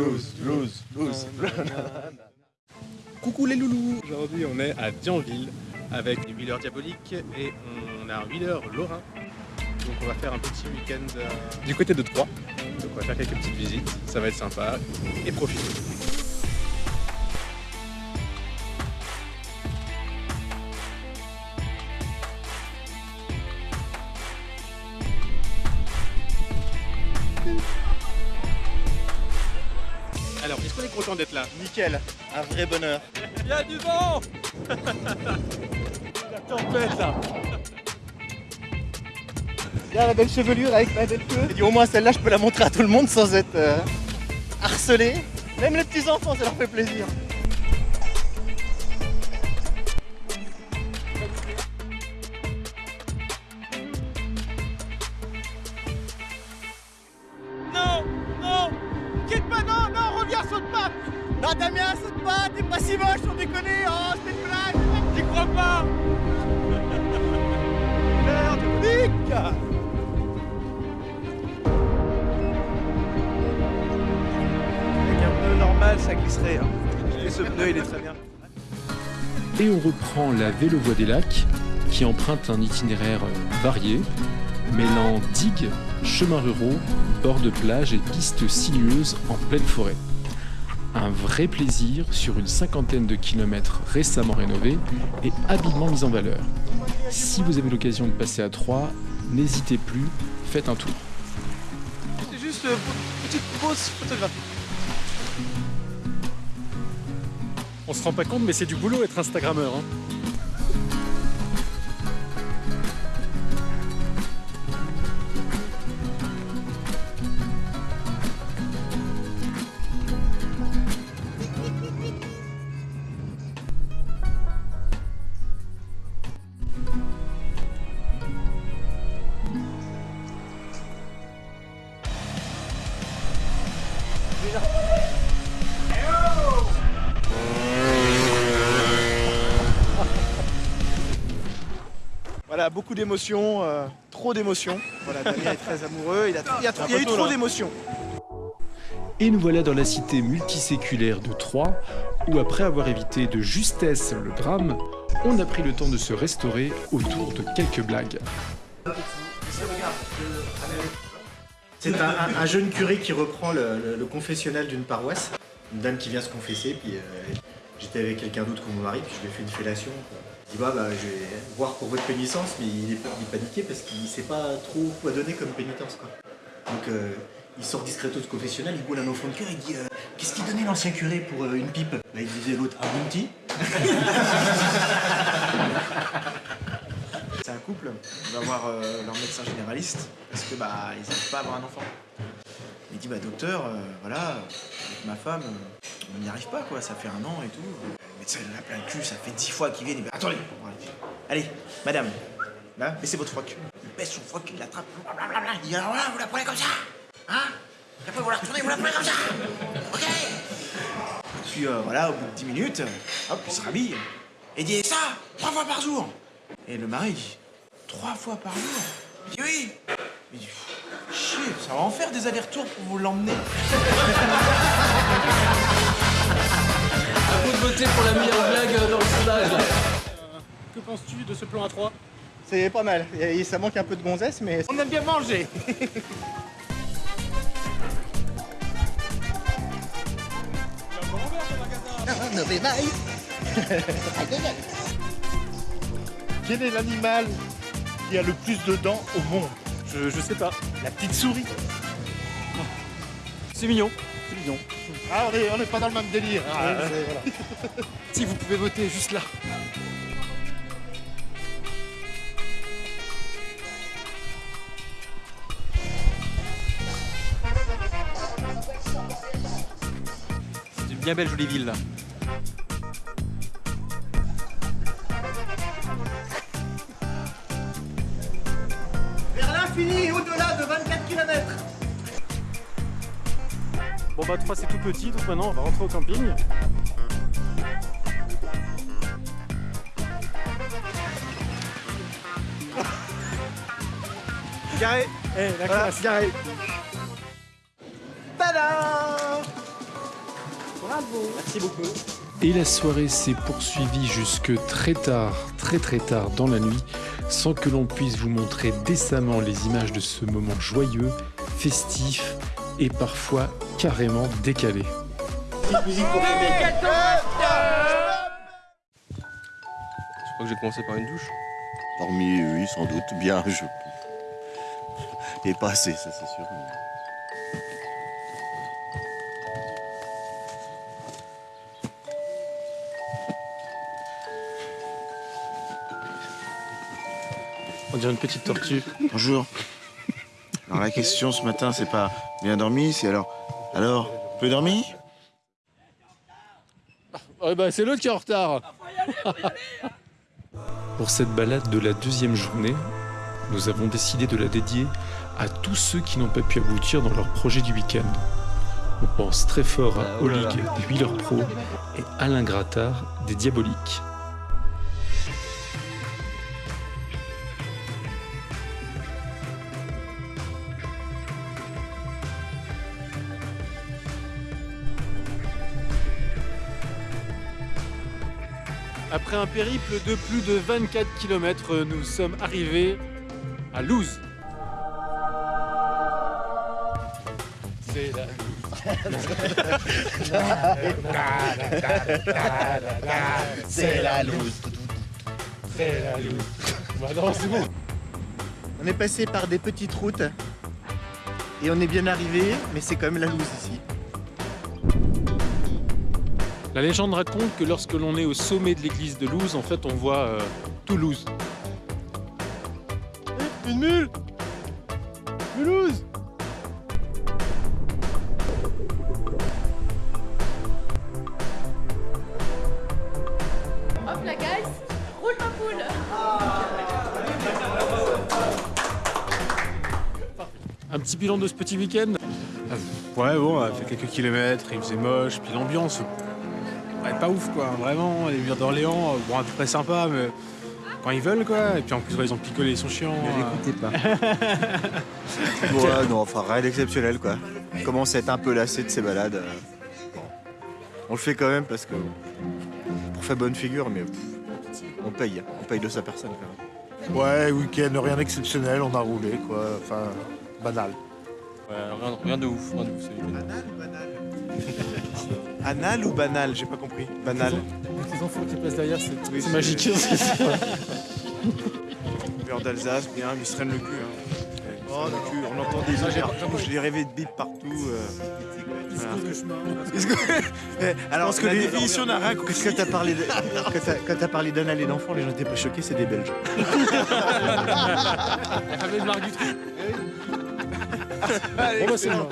blues, blues, blues. Coucou les loulous Aujourd'hui on est à Dianville avec les wheelers diaboliques et on a un wheeler lorrain. Donc on va faire un petit week-end euh, du côté de Troyes. Donc on va faire quelques petites visites, ça va être sympa et profiter. Alors, est-ce qu'on est content d'être là Nickel, un vrai bonheur. Il y a du vent La tempête là Regarde la belle chevelure avec ma belle queue. Et dit, au moins celle-là, je peux la montrer à tout le monde sans être euh, harcelé. Même les petits enfants, ça leur fait plaisir. Non Damien, saute pas, t'es pas si moche, on déconne. Oh, c'était une blague. J'y crois pas Merde, Nick Avec un pneu normal, ça glisserait. Hein. Et ce pneu, il est très bien. Et on reprend la Vélovoie des Lacs, qui emprunte un itinéraire euh, varié, mêlant digues, chemins ruraux, bords de plage et pistes sinueuses en pleine forêt. Un vrai plaisir sur une cinquantaine de kilomètres récemment rénovés et habilement mis en valeur. Si vous avez l'occasion de passer à Troyes, n'hésitez plus, faites un tour. C'est juste euh, une petite pause photographique. On se rend pas compte, mais c'est du boulot être Instagrammeur. Hein. Voilà, beaucoup d'émotions, euh, trop d'émotions. Voilà, Damien est très amoureux, il, a, il y a, il y a eu trop d'émotions. Et nous voilà dans la cité multiséculaire de Troyes, où après avoir évité de justesse le drame, on a pris le temps de se restaurer autour de quelques blagues. C'est un, un- un jeune curé qui reprend le, le- le confessionnal d'une paroisse. Une dame qui vient se confesser, puis euh, j'étais avec quelqu'un d'autre que mon mari, puis je lui ai fait une fellation. quoi. Il dit bah, bah, je vais voir pour votre pénitence, mais il est, il est paniqué parce qu'il sait pas trop quoi donner comme pénitence. Quoi. Donc euh, il sort discreto du confessionnal, il boule un enfant de cœur, il dit euh, Qu'est-ce qu'il donnait l'ancien curé pour euh, une pipe? Bah, Il disait l'autre un bounty? C'est un couple, on va voir euh, leur médecin généraliste parce que bah ils n'arrivent pas à avoir un enfant. Il dit bah docteur, euh, voilà, avec ma femme, on n'y arrive pas quoi, ça fait un an et tout. Médecin il en a plein le cul, ça fait dix fois qu'il vient, il dit attendez, allez, madame, là, votre froc. Il baisse son froc, il l'attrape, blablabla. il dit alors voilà, vous la prenez comme ça, hein Et après vous la retournez, vous la prenez comme ça, ok Puis euh, voilà, au bout de 10 minutes, hop, il se rhabille. Et dit ça, trois fois par jour. Et le mari dit Trois fois par jour Il dit oui Il dit Chier, ça va en faire des allers-retours pour vous l'emmener. À vous de voter pour la meilleure blague dans le sondage. Que penses-tu de ce plan à 3 C'est pas mal, Et ça manque un peu de gonzesse, mais on aime bien manger. Quel est l'animal qui a le plus de dents au monde? Je, je sais pas. La petite souris. C'est mignon. C'est mignon. Ah, on est, on est pas dans le même délire. hein. Voilà. Si vous pouvez voter juste là. C'est une bien belle jolie ville là. Vers l'infini et au-delà de 24 km. Bon bah 3 c'est tout petit donc maintenant on va rentrer au camping. Garé. Eh la Voilà, classe garé. Tada Merci beaucoup. Et la soirée s'est poursuivie jusque très tard, très très tard dans la nuit, sans que l'on puisse vous montrer décemment les images de ce moment joyeux, festif et parfois carrément décalé. Je crois que j'ai commencé par une douche. Dormi, oui, sans doute. Bien, je. Et pas assez, ça c'est sûr. On dirait une petite tortue. Bonjour. Alors la question ce matin, c'est pas bien dormi, c'est alors. Alors, peu dormi Ouais bah c'est l'autre qui est en retard Pour cette balade de la deuxième journée, nous avons décidé de la dédier à tous ceux qui n'ont pas pu aboutir dans leur projet du week-end. On pense très fort à Olig des Wheeler Pro et Alain Grattard des Diaboliques. Après un périple de plus de 24 km, nous sommes arrivés à Louz. C'est la... C'est la loose. C'est la Louz. Bah non, c'est bon. On est passé par des petites routes et on est bien arrivé, mais c'est quand même la loose ici. La légende raconte que lorsque l'on est au sommet de l'église de Louz, en fait, on voit euh, Toulouse. Une mule! Mulhouse! Hop la guys, roule ma poule. Un petit bilan de ce petit week-end? Ouais, bon, on a fait quelques kilomètres, il faisait moche, puis l'ambiance, ouais, pas ouf quoi, vraiment. Les murs d'Orléans, euh, bon, à peu près sympa, mais quand ils veulent quoi. Et puis en plus, ouais, ils ont picolé, ils sont chiants. euh. pas. ouais, non, enfin rien d'exceptionnel quoi. On commence à être un peu lassé de ces balades. euh. Bon. On le fait quand même parce que. Pour faire bonne figure, mais. pff, on paye, on paye de sa personne quand même. Ouais, week-end, rien d'exceptionnel, on a roulé, quoi. Enfin, banal. Ouais, rien, rien de ouf, rien de ouf. c'est- Banal ou banal Anal ou banal J'ai pas compris. Banal. Les enfants qui passent derrière, c'est magique. Beurre d'Alsace, bien, lui se traîne le cul. Hein. Oh, le cul. On entend des ouvertures, j'ai rêvé de bip partout. euh. Voilà. Eh, Alors, que la les- définition d'un rat, Parce que t'as parlé de- quand t'as- quand t'as parlé d'anal et d'enfants, les gens étaient pas choqués, c'est des Belges. Avec Marc Dutroux. Bon bah c'est bon.